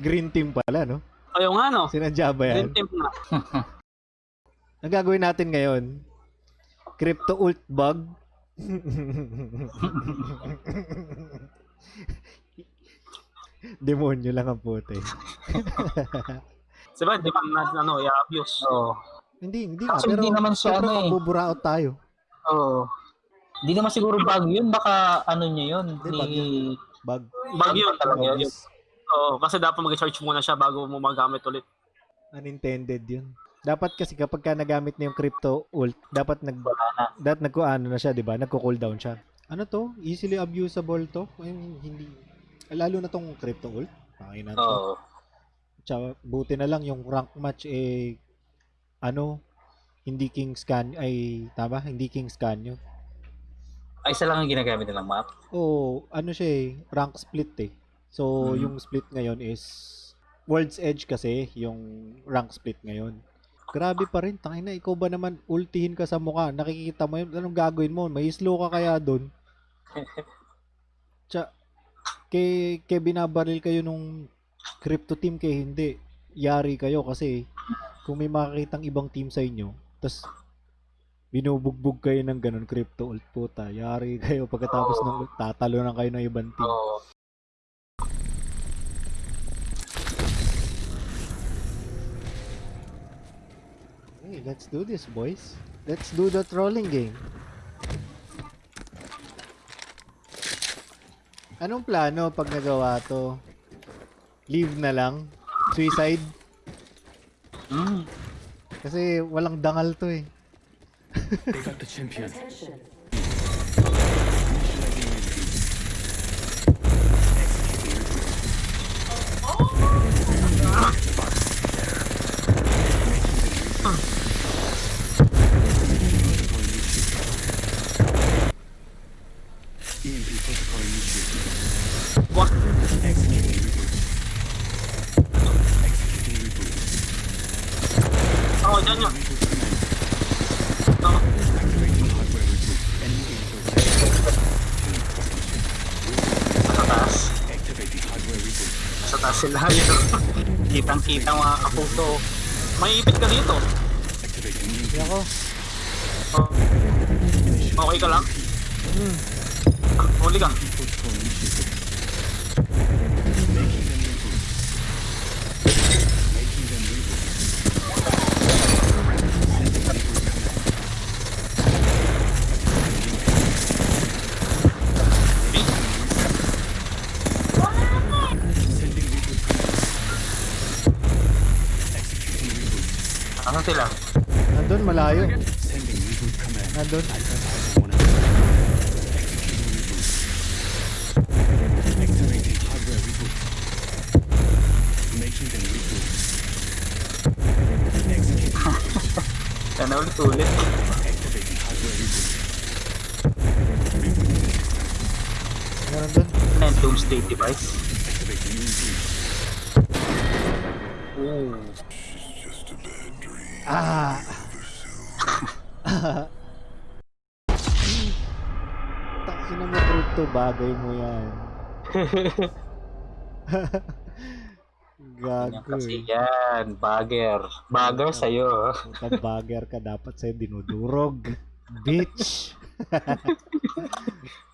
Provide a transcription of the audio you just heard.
Green team pala, no? Ayaw nga, no? Sinadya ba yan? Green team na. Ang gagawin natin ngayon, crypto ult bug. Demonyo lang ang puti. Diba, di ba, na, ano, i-abuse. Oo. hindi, hindi. Actually, Pero hindi naman siya ano eh. mabuburaot tayo. Oo. Hindi naman siguro bago yun. Baka ano niya yun. Hindi, Ni... bug yun. Bug. Bag yun talaga yun. Oo, kasi dapat mag-charge muna siya bago mo magamit ulit. Unintended yun. Dapat kasi kapag ka nagamit na yung crypto ult, dapat nag dapat nagkuano na siya, 'di ba? Nagko-cooldown siya. Ano to? Easily abusable to? Ay, hindi lalo na tong crypto ult. Pakinan to. Oo. Tsaka, buti na lang yung rank match eh ano hindi king scan ay tama hindi king scan yun Ay, isa lang ang ginagamit nilang map. oh ano siya eh rank split eh so Mhm. yung split ngayon is world's edge kasi yung rank split ngayon grabe pa rin tangin na ikaw ba naman ultihin ka sa mukha nakikita mo yun anong gagawin mo may slow ka kaya doon Tsa, kay, kay binabaril kayo nung crypto team kay hindi yari kayo kasi kung may makakitang ibang team sa inyo tas binubugbog kayo ng ganun crypto ult puta yari kayo pagkatapos Oo. ng tatalo na kayo ng ibang team Oo. Hey let's do this boys. Let's do the trolling game. Anong plano pag nagawa to? Leave na lang? Suicide? Mm. kasi walang dangal to eh. They got the champion. EMP protocol initiated. What? Executing reboot. Executing reboot. Oo, dyan yun. Reboot command. Oo. Activating hardware reboot. Enemy infiltration. Sa taas. Activating hardware reboot. Sa taas sila yun. Kitang-kita mga kapuso. May ipit ka dito. Activating hindi EMP. ako Oh. Okay ka lang? Ah, command. Executing reboot. Ano sila? nandun malayo Sending reboot command. nandun Alpha Alpha 1 Executing reboot. Activating hardware reboot. Making them reboot. Executing Yan na ulit-ulit. Rebooting system. ano yung doomsday device? Activating EMP. Oo. ah Tangina mo crypto bagay mo Yan Gago kasi eh. yan. Bagger. Bagger sa'yo. Puta, bagger ka dapat sa'yo dinudurog. Bitch.